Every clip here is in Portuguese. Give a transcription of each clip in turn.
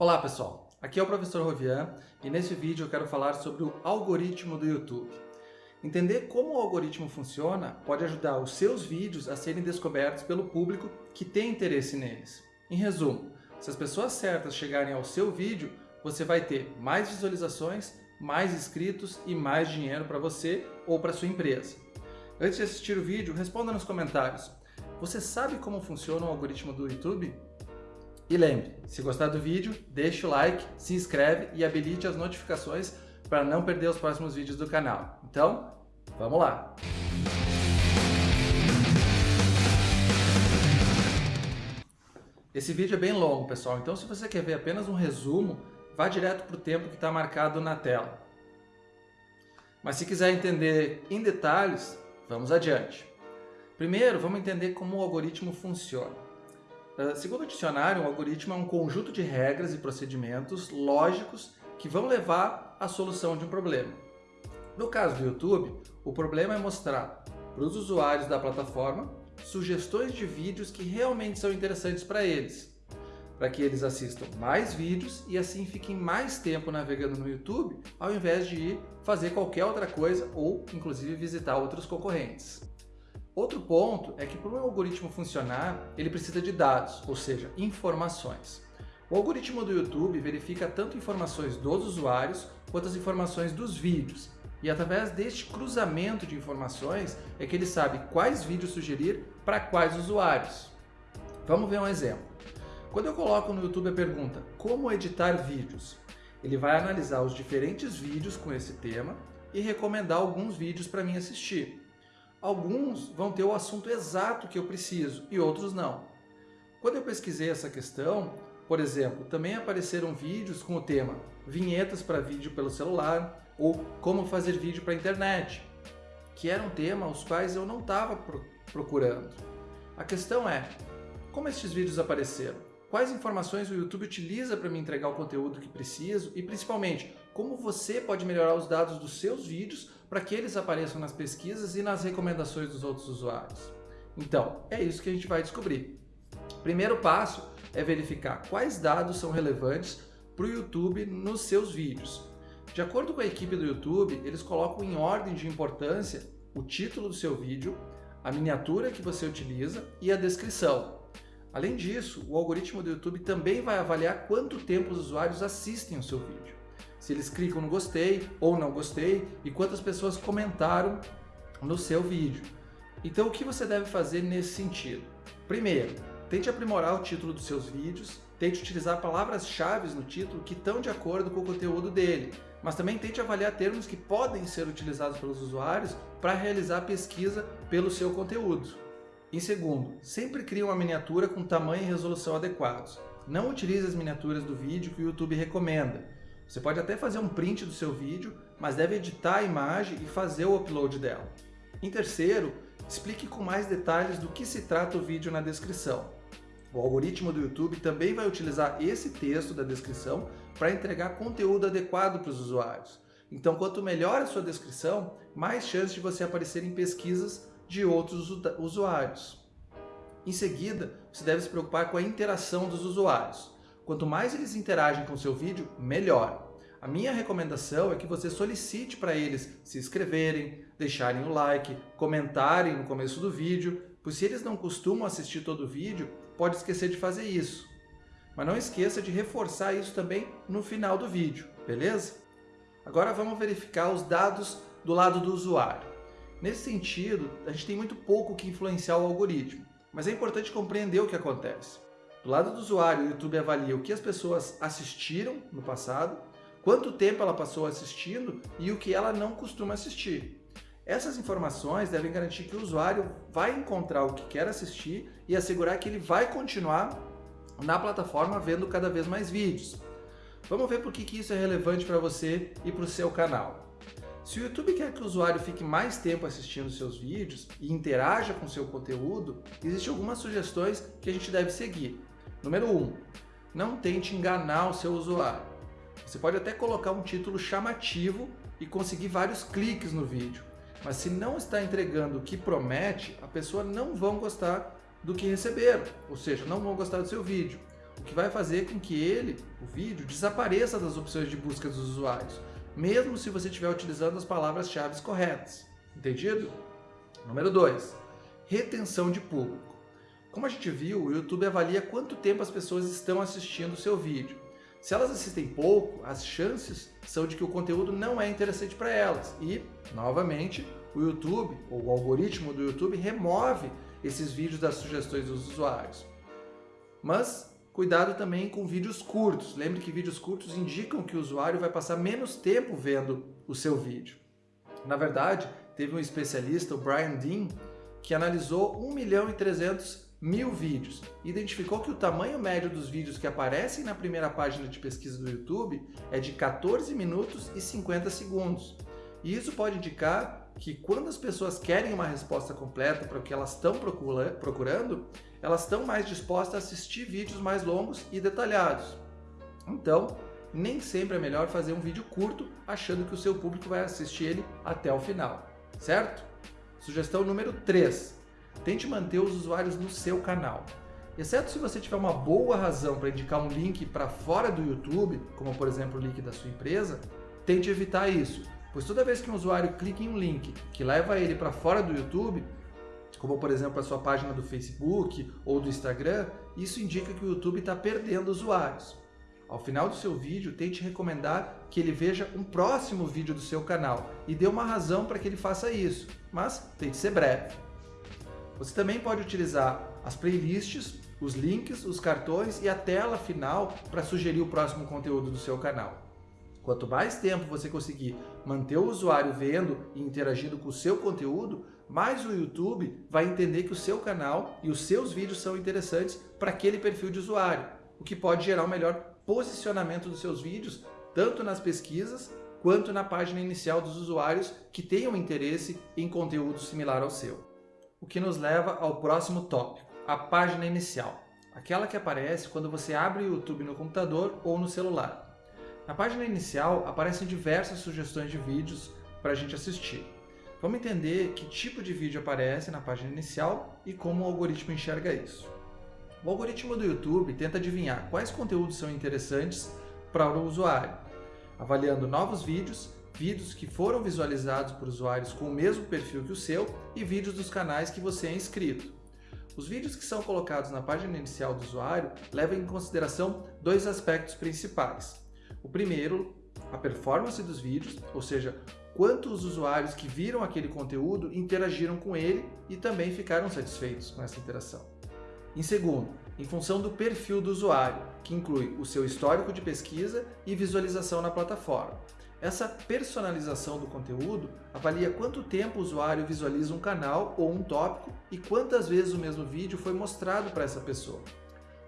Olá pessoal, aqui é o professor Rovian e nesse vídeo eu quero falar sobre o algoritmo do YouTube. Entender como o algoritmo funciona pode ajudar os seus vídeos a serem descobertos pelo público que tem interesse neles. Em resumo, se as pessoas certas chegarem ao seu vídeo, você vai ter mais visualizações, mais inscritos e mais dinheiro para você ou para sua empresa. Antes de assistir o vídeo, responda nos comentários. Você sabe como funciona o algoritmo do YouTube? E lembre, se gostar do vídeo, deixe o like, se inscreve e habilite as notificações para não perder os próximos vídeos do canal. Então, vamos lá! Esse vídeo é bem longo, pessoal, então se você quer ver apenas um resumo, vá direto para o tempo que está marcado na tela. Mas se quiser entender em detalhes, vamos adiante. Primeiro, vamos entender como o algoritmo funciona. Ah, segundo o dicionário, um algoritmo é um conjunto de regras e procedimentos lógicos que vão levar à solução de um problema. No caso do YouTube, o problema é mostrar para os usuários da plataforma sugestões de vídeos que realmente são interessantes para eles, para que eles assistam mais vídeos e assim fiquem mais tempo navegando no YouTube, ao invés de ir fazer qualquer outra coisa ou inclusive visitar outros concorrentes. Outro ponto é que para o algoritmo funcionar, ele precisa de dados, ou seja, informações. O algoritmo do YouTube verifica tanto informações dos usuários quanto as informações dos vídeos. E através deste cruzamento de informações é que ele sabe quais vídeos sugerir para quais usuários. Vamos ver um exemplo. Quando eu coloco no YouTube a pergunta como editar vídeos, ele vai analisar os diferentes vídeos com esse tema e recomendar alguns vídeos para mim assistir. Alguns vão ter o assunto exato que eu preciso e outros não. Quando eu pesquisei essa questão, por exemplo, também apareceram vídeos com o tema vinhetas para vídeo pelo celular ou como fazer vídeo para internet, que era um tema os quais eu não estava procurando. A questão é, como estes vídeos apareceram? Quais informações o YouTube utiliza para me entregar o conteúdo que preciso e principalmente, como você pode melhorar os dados dos seus vídeos para que eles apareçam nas pesquisas e nas recomendações dos outros usuários. Então, é isso que a gente vai descobrir. Primeiro passo é verificar quais dados são relevantes para o YouTube nos seus vídeos. De acordo com a equipe do YouTube, eles colocam em ordem de importância o título do seu vídeo, a miniatura que você utiliza e a descrição. Além disso, o algoritmo do YouTube também vai avaliar quanto tempo os usuários assistem o seu vídeo se eles clicam no gostei ou não gostei e quantas pessoas comentaram no seu vídeo. Então o que você deve fazer nesse sentido? Primeiro, tente aprimorar o título dos seus vídeos, tente utilizar palavras-chave no título que estão de acordo com o conteúdo dele, mas também tente avaliar termos que podem ser utilizados pelos usuários para realizar pesquisa pelo seu conteúdo. Em segundo, sempre crie uma miniatura com tamanho e resolução adequados. Não utilize as miniaturas do vídeo que o YouTube recomenda. Você pode até fazer um print do seu vídeo, mas deve editar a imagem e fazer o upload dela. Em terceiro, explique com mais detalhes do que se trata o vídeo na descrição. O algoritmo do YouTube também vai utilizar esse texto da descrição para entregar conteúdo adequado para os usuários. Então, quanto melhor a sua descrição, mais chance de você aparecer em pesquisas de outros usuários. Em seguida, você deve se preocupar com a interação dos usuários. Quanto mais eles interagem com o seu vídeo, melhor. A minha recomendação é que você solicite para eles se inscreverem, deixarem o like, comentarem no começo do vídeo, pois se eles não costumam assistir todo o vídeo, pode esquecer de fazer isso. Mas não esqueça de reforçar isso também no final do vídeo, beleza? Agora vamos verificar os dados do lado do usuário. Nesse sentido, a gente tem muito pouco que influenciar o algoritmo, mas é importante compreender o que acontece. Do lado do usuário, o YouTube avalia o que as pessoas assistiram no passado, quanto tempo ela passou assistindo e o que ela não costuma assistir. Essas informações devem garantir que o usuário vai encontrar o que quer assistir e assegurar que ele vai continuar na plataforma vendo cada vez mais vídeos. Vamos ver por que isso é relevante para você e para o seu canal. Se o YouTube quer que o usuário fique mais tempo assistindo seus vídeos e interaja com seu conteúdo, existem algumas sugestões que a gente deve seguir. Número 1. Um, não tente enganar o seu usuário. Você pode até colocar um título chamativo e conseguir vários cliques no vídeo, mas se não está entregando o que promete, a pessoa não vão gostar do que receberam, ou seja, não vão gostar do seu vídeo. o que vai fazer com que ele, o vídeo, desapareça das opções de busca dos usuários, mesmo se você estiver utilizando as palavras-chave corretas. Entendido? Número 2. Retenção de público. Como a gente viu, o YouTube avalia quanto tempo as pessoas estão assistindo o seu vídeo. Se elas assistem pouco, as chances são de que o conteúdo não é interessante para elas. E, novamente, o YouTube, ou o algoritmo do YouTube, remove esses vídeos das sugestões dos usuários. Mas cuidado também com vídeos curtos. Lembre que vídeos curtos indicam que o usuário vai passar menos tempo vendo o seu vídeo. Na verdade, teve um especialista, o Brian Dean, que analisou 1 milhão e 300 mil vídeos e identificou que o tamanho médio dos vídeos que aparecem na primeira página de pesquisa do YouTube é de 14 minutos e 50 segundos. E isso pode indicar que quando as pessoas querem uma resposta completa para o que elas estão procurando, elas estão mais dispostas a assistir vídeos mais longos e detalhados. Então, nem sempre é melhor fazer um vídeo curto achando que o seu público vai assistir ele até o final, certo? Sugestão número 3. Tente manter os usuários no seu canal. Exceto se você tiver uma boa razão para indicar um link para fora do YouTube, como por exemplo o link da sua empresa, tente evitar isso, pois toda vez que um usuário clica em um link que leva ele para fora do YouTube, como por exemplo a sua página do Facebook ou do Instagram, isso indica que o YouTube está perdendo usuários. Ao final do seu vídeo, tente recomendar que ele veja um próximo vídeo do seu canal e dê uma razão para que ele faça isso, mas tente ser breve. Você também pode utilizar as playlists, os links, os cartões e a tela final para sugerir o próximo conteúdo do seu canal. Quanto mais tempo você conseguir manter o usuário vendo e interagindo com o seu conteúdo, mais o YouTube vai entender que o seu canal e os seus vídeos são interessantes para aquele perfil de usuário, o que pode gerar um melhor posicionamento dos seus vídeos, tanto nas pesquisas quanto na página inicial dos usuários que tenham interesse em conteúdo similar ao seu. O que nos leva ao próximo tópico, a página inicial, aquela que aparece quando você abre o YouTube no computador ou no celular. Na página inicial aparecem diversas sugestões de vídeos para a gente assistir. Vamos entender que tipo de vídeo aparece na página inicial e como o algoritmo enxerga isso. O algoritmo do YouTube tenta adivinhar quais conteúdos são interessantes para o usuário, avaliando novos vídeos, vídeos que foram visualizados por usuários com o mesmo perfil que o seu e vídeos dos canais que você é inscrito. Os vídeos que são colocados na página inicial do usuário levam em consideração dois aspectos principais. O primeiro, a performance dos vídeos, ou seja, quantos usuários que viram aquele conteúdo interagiram com ele e também ficaram satisfeitos com essa interação. Em segundo, em função do perfil do usuário, que inclui o seu histórico de pesquisa e visualização na plataforma. Essa personalização do conteúdo avalia quanto tempo o usuário visualiza um canal ou um tópico e quantas vezes o mesmo vídeo foi mostrado para essa pessoa.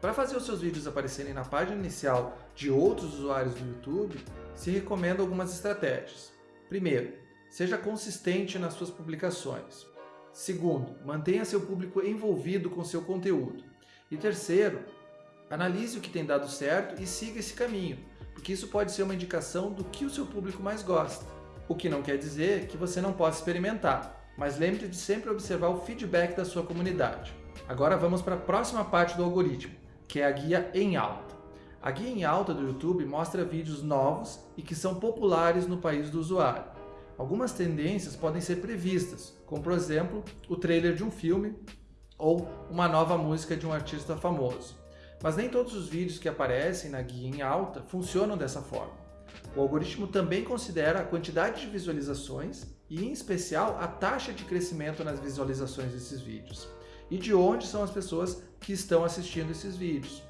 Para fazer os seus vídeos aparecerem na página inicial de outros usuários do YouTube, se recomenda algumas estratégias. Primeiro, seja consistente nas suas publicações. Segundo, mantenha seu público envolvido com seu conteúdo. E terceiro, analise o que tem dado certo e siga esse caminho, porque isso pode ser uma indicação do que o seu público mais gosta. O que não quer dizer que você não possa experimentar, mas lembre de sempre observar o feedback da sua comunidade. Agora vamos para a próxima parte do algoritmo, que é a guia em alta. A guia em alta do YouTube mostra vídeos novos e que são populares no país do usuário. Algumas tendências podem ser previstas, como por exemplo o trailer de um filme ou uma nova música de um artista famoso. Mas nem todos os vídeos que aparecem na guia em alta funcionam dessa forma. O algoritmo também considera a quantidade de visualizações e, em especial, a taxa de crescimento nas visualizações desses vídeos e de onde são as pessoas que estão assistindo esses vídeos.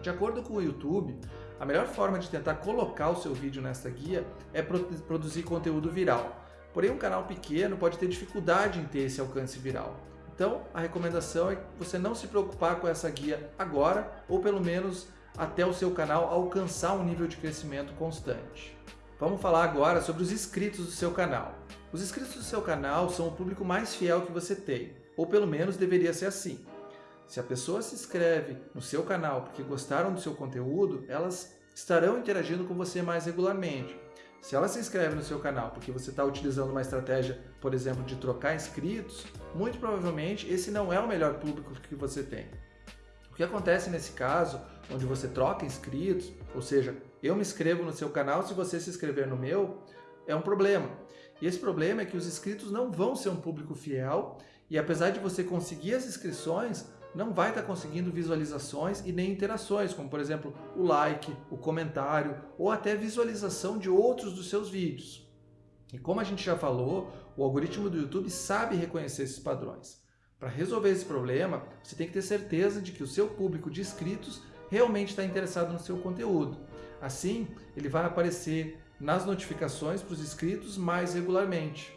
De acordo com o YouTube, a melhor forma de tentar colocar o seu vídeo nessa guia é produzir conteúdo viral. Porém, um canal pequeno pode ter dificuldade em ter esse alcance viral. Então, a recomendação é você não se preocupar com essa guia agora, ou pelo menos até o seu canal alcançar um nível de crescimento constante. Vamos falar agora sobre os inscritos do seu canal. Os inscritos do seu canal são o público mais fiel que você tem, ou pelo menos deveria ser assim. Se a pessoa se inscreve no seu canal porque gostaram do seu conteúdo, elas estarão interagindo com você mais regularmente. Se ela se inscreve no seu canal porque você está utilizando uma estratégia, por exemplo, de trocar inscritos, muito provavelmente esse não é o melhor público que você tem. O que acontece nesse caso, onde você troca inscritos, ou seja, eu me inscrevo no seu canal, se você se inscrever no meu, é um problema. E esse problema é que os inscritos não vão ser um público fiel e apesar de você conseguir as inscrições, não vai estar conseguindo visualizações e nem interações, como por exemplo o like, o comentário ou até visualização de outros dos seus vídeos. E como a gente já falou, o algoritmo do YouTube sabe reconhecer esses padrões. Para resolver esse problema, você tem que ter certeza de que o seu público de inscritos realmente está interessado no seu conteúdo. Assim, ele vai aparecer nas notificações para os inscritos mais regularmente.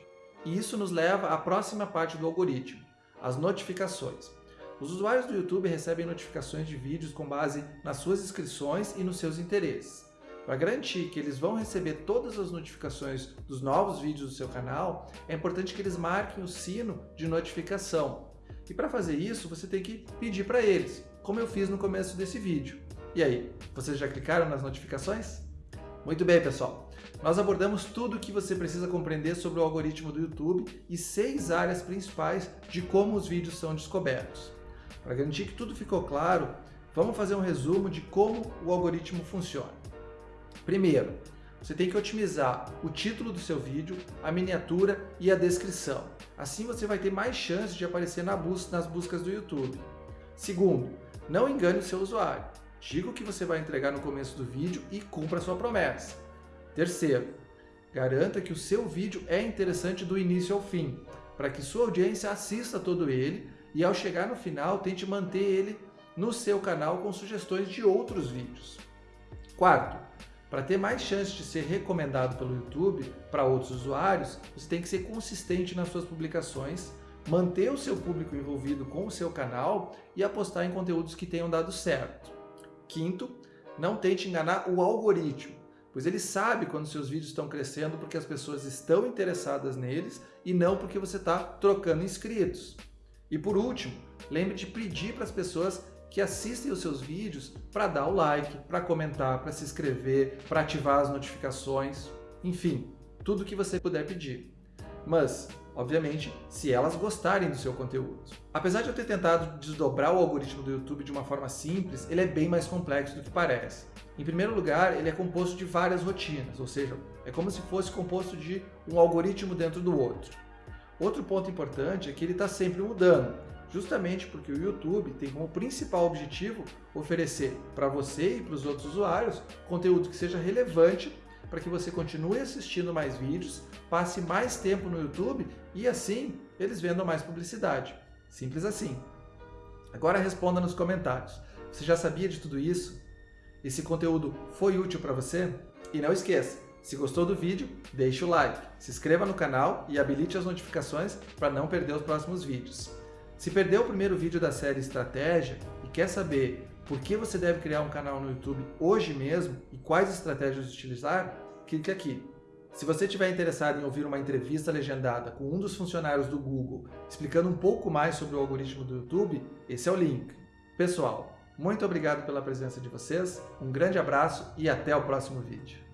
E isso nos leva à próxima parte do algoritmo, as notificações. Os usuários do YouTube recebem notificações de vídeos com base nas suas inscrições e nos seus interesses. Para garantir que eles vão receber todas as notificações dos novos vídeos do seu canal, é importante que eles marquem o sino de notificação. E para fazer isso, você tem que pedir para eles, como eu fiz no começo desse vídeo. E aí, vocês já clicaram nas notificações? Muito bem, pessoal. Nós abordamos tudo o que você precisa compreender sobre o algoritmo do YouTube e seis áreas principais de como os vídeos são descobertos. Para garantir que tudo ficou claro, vamos fazer um resumo de como o algoritmo funciona. Primeiro, você tem que otimizar o título do seu vídeo, a miniatura e a descrição. Assim você vai ter mais chances de aparecer na bus nas buscas do YouTube. Segundo, não engane o seu usuário. Diga o que você vai entregar no começo do vídeo e cumpra sua promessa. Terceiro, garanta que o seu vídeo é interessante do início ao fim, para que sua audiência assista todo ele e ao chegar no final tente manter ele no seu canal com sugestões de outros vídeos. Quarto, para ter mais chance de ser recomendado pelo YouTube para outros usuários, você tem que ser consistente nas suas publicações, manter o seu público envolvido com o seu canal e apostar em conteúdos que tenham dado certo. Quinto, não tente enganar o algoritmo, pois ele sabe quando seus vídeos estão crescendo porque as pessoas estão interessadas neles e não porque você está trocando inscritos. E por último, lembre de pedir para as pessoas que assistem os seus vídeos para dar o like, para comentar, para se inscrever, para ativar as notificações, enfim, tudo que você puder pedir. Mas, obviamente, se elas gostarem do seu conteúdo. Apesar de eu ter tentado desdobrar o algoritmo do YouTube de uma forma simples, ele é bem mais complexo do que parece. Em primeiro lugar, ele é composto de várias rotinas, ou seja, é como se fosse composto de um algoritmo dentro do outro. Outro ponto importante é que ele está sempre mudando, justamente porque o YouTube tem como principal objetivo oferecer para você e para os outros usuários conteúdo que seja relevante para que você continue assistindo mais vídeos, passe mais tempo no YouTube e assim eles vendam mais publicidade. Simples assim. Agora responda nos comentários. Você já sabia de tudo isso? Esse conteúdo foi útil para você? E não esqueça, se gostou do vídeo, deixe o like, se inscreva no canal e habilite as notificações para não perder os próximos vídeos. Se perdeu o primeiro vídeo da série Estratégia e quer saber por que você deve criar um canal no YouTube hoje mesmo e quais estratégias utilizar, clique aqui. Se você estiver interessado em ouvir uma entrevista legendada com um dos funcionários do Google explicando um pouco mais sobre o algoritmo do YouTube, esse é o link. Pessoal, muito obrigado pela presença de vocês, um grande abraço e até o próximo vídeo.